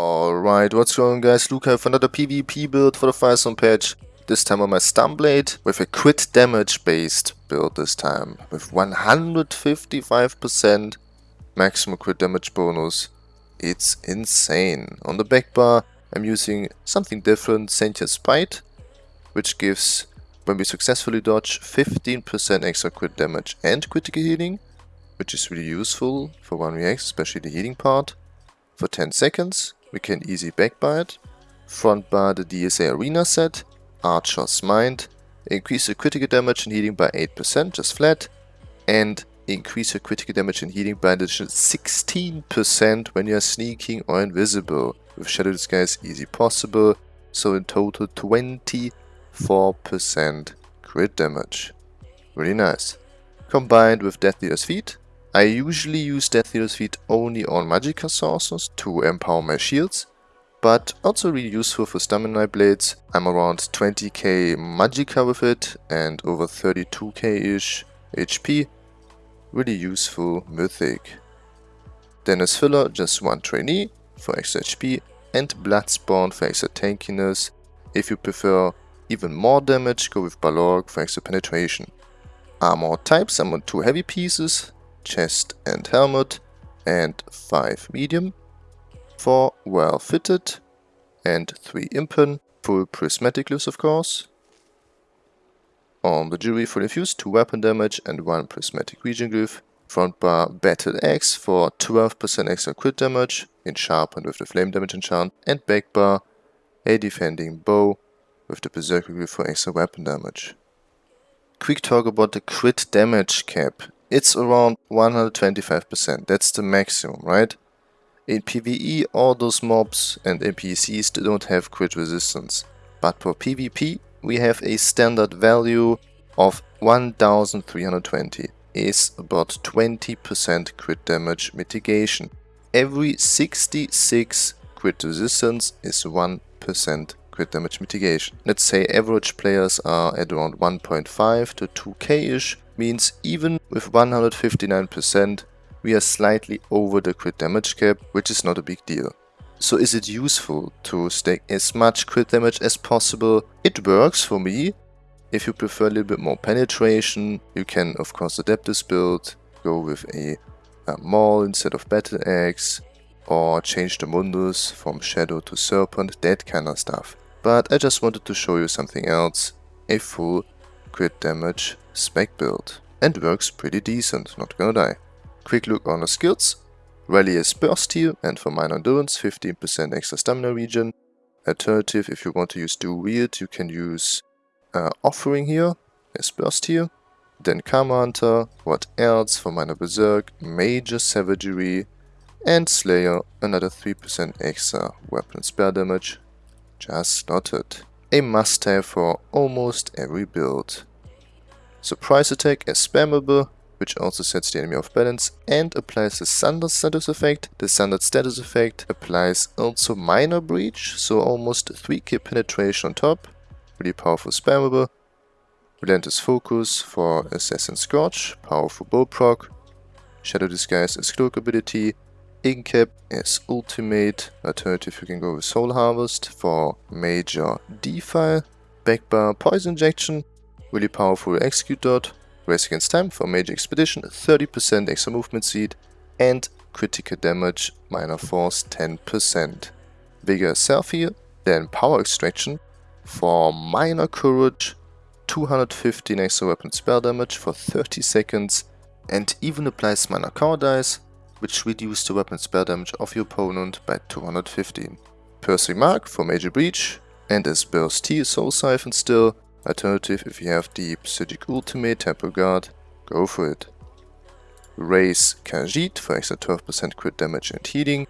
Alright, what's going on guys? Here for another PvP build for the Firesong patch. This time on my Stamblade with a crit damage based build this time. With 155% maximum crit damage bonus. It's insane. On the back bar I'm using something different, Sentient Spite, which gives, when we successfully dodge, 15% extra crit damage and critical healing, which is really useful for 1vx, especially the healing part. For 10 seconds, we can easy backbite, front bar the DSA arena set, Archer's Mind, increase the critical damage and healing by 8% just flat, and increase your critical damage and healing by an additional 16% when you are sneaking or invisible. With Shadow Disguise easy possible, so in total 24% crit damage. Really nice. Combined with Death Dealer's Fete, I usually use Death Dealer's Fete only on Magicka sources to empower my shields, but also really useful for Stamina Blades. I'm around 20k Magicka with it and over 32k-ish HP. Really useful Mythic. Then as filler, just one trainee for extra HP and Bloodspawn for extra tankiness. If you prefer even more damage, go with Balorgh for extra penetration. Armor types, I'm on two heavy pieces, chest and helmet, and 5 medium, 4 well fitted, and 3 impen, full prismatic glyphs of course. On the jewelry full infused, 2 weapon damage and 1 prismatic region glyph. Front bar battle axe for 12% extra crit damage, in sharpened with the flame damage enchant, and back bar a defending bow with the berserker glyph for extra weapon damage. Quick talk about the crit damage cap it's around 125%. That's the maximum, right? In PvE, all those mobs and NPCs don't have crit resistance. But for PvP, we have a standard value of 1320 is about 20% crit damage mitigation. Every 66 crit resistance is 1% crit damage mitigation. Let's say average players are at around 1.5 to 2k-ish means even with 159% we are slightly over the crit damage cap, which is not a big deal. So is it useful to stack as much crit damage as possible? It works for me. If you prefer a little bit more penetration, you can of course adapt this build, go with a, a Maul instead of Battle Axe, or change the Mundus from Shadow to Serpent, that kind of stuff. But I just wanted to show you something else, a full crit damage spec build. And works pretty decent, not gonna die. Quick look on the skills. Rally is burst here and for minor endurance 15% extra stamina regen. Alternative if you want to use do weird you can use uh, offering here as burst here. Then Camo Hunter, what else for minor berserk, major savagery and Slayer another 3% extra weapon spare damage. Just slotted. A must have for almost every build. Surprise attack is spammable, which also sets the enemy off balance and applies the standard status effect. The standard status effect applies also minor breach, so almost 3k penetration on top. Really powerful spammable. Relentless focus for Assassin Scourge, powerful bow proc. Shadow Disguise as cloak ability. Incap as ultimate. Alternative you can go with Soul Harvest for major defile. Backbar Poison Injection Really powerful execute dot, race against time for major expedition, 30% extra movement speed, and critical damage, minor force 10%. Vigor self heal, then power extraction for minor courage, 215 extra weapon spell damage for 30 seconds, and even applies minor cowardice, which reduces the weapon spell damage of your opponent by 215. Piercing Mark for major breach, and as burst T soul siphon still, Alternative, if you have the Psijic Ultimate Temporal Guard, go for it. Raise Khajiit for extra 12% crit damage and healing.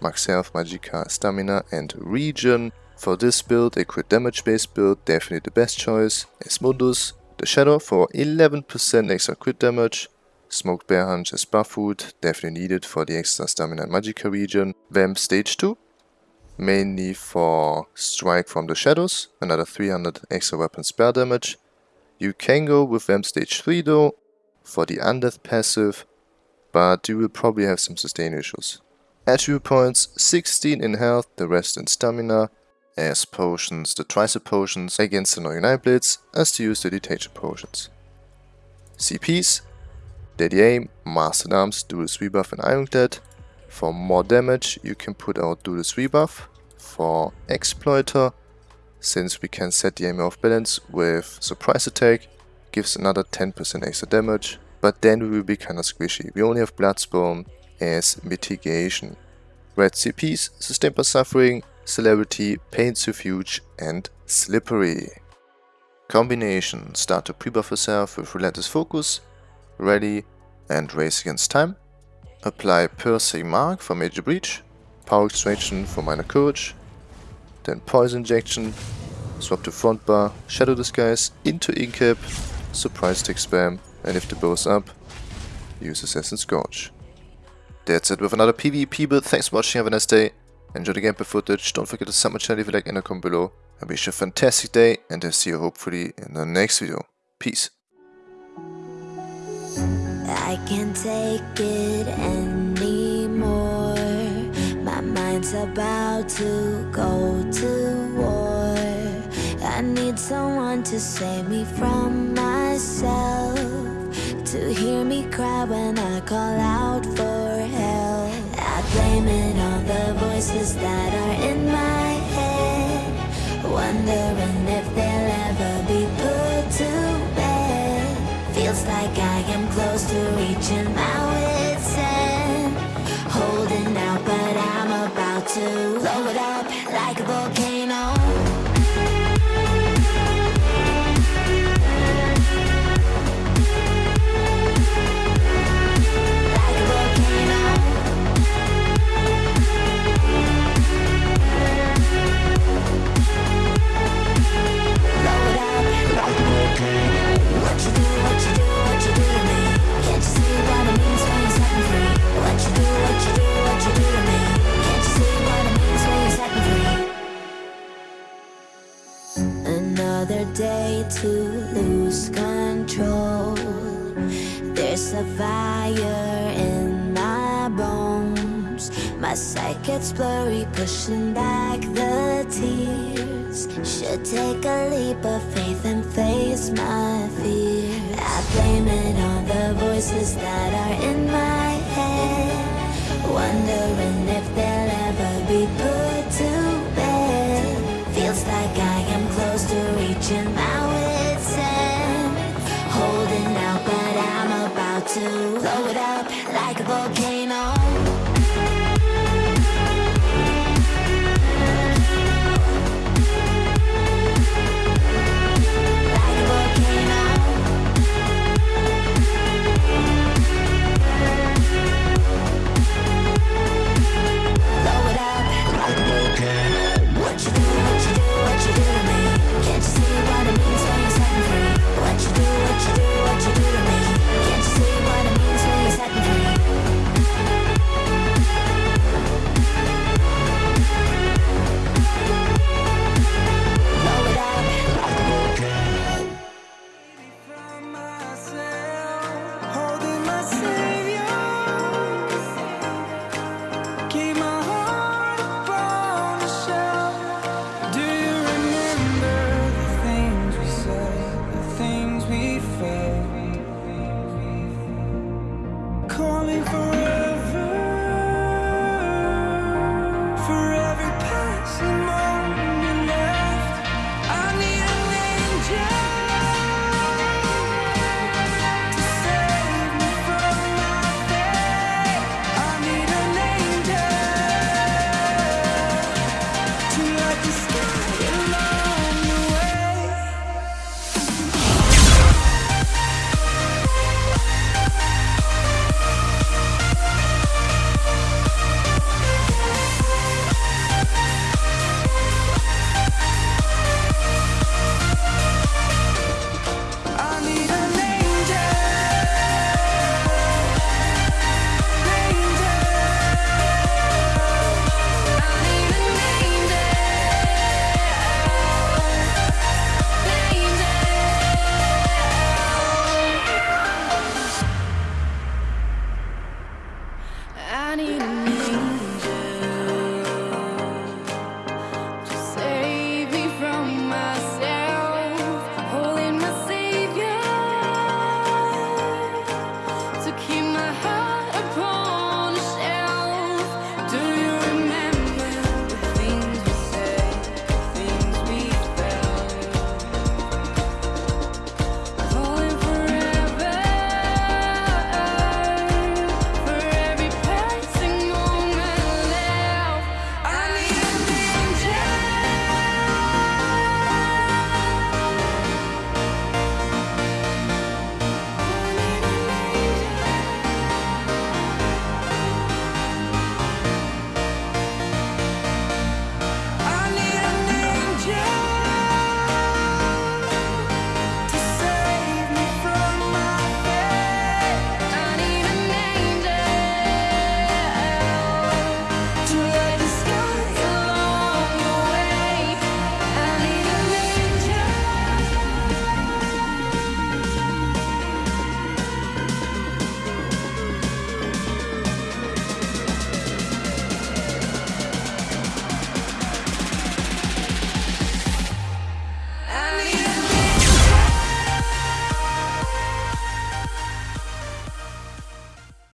Max Health, Magicka, Stamina and region. For this build, a crit damage based build, definitely the best choice. Asmundus, the Shadow for 11% extra crit damage. Smoked Bear Haunch as buff food, definitely needed for the extra Stamina and Magicka regen. Vamp Stage 2, mainly for Strike from the Shadows, another 300 extra weapon spell damage. You can go with Vamp Stage 3 though, for the Undeath passive, but you will probably have some sustain issues. Attribute points 16 in health, the rest in stamina, as potions, the tricep potions against the no blitz, as to use the detection potions. CPs, Aim, Master Arms, Duelist Rebuff and Ironclad. For more damage you can put out Duelist Rebuff. For Exploiter, since we can set the aim off balance with Surprise Attack, gives another 10% extra damage, but then we will be kinda squishy. We only have Bloodspawn as mitigation. Red CPs, Sustained by Suffering, Celerity, Pain's Refuge and Slippery. Combination, start to pre-buff yourself with Relentless Focus, Ready and Race Against Time. Apply Piercing Mark for Major Breach, Power Extraction for Minor Courage, then Poison Injection, swap to Front Bar, Shadow Disguise into Incap, Surprise Tick Spam, and if the bow's up, use Assassin's Scourge. That's it with another PvP build, thanks for watching, have a nice day, enjoy the gameplay footage, don't forget to sub my channel if you like and a comment below. I wish you a fantastic day and I'll see you hopefully in the next video. Peace. I can't take it anymore. My mind's about to go to war. I need someone to save me from myself To hear me cry when I call out for help. I blame it on the voices that to blow it up like a volcano pushing back the tears. Should take a leap of faith and face my fear. I blame it on the voices that are in my head. Wondering if they'll ever be put to bed. Feels like I am close to reaching my wit's end. Holding out but I'm about to blow it up like a volcano for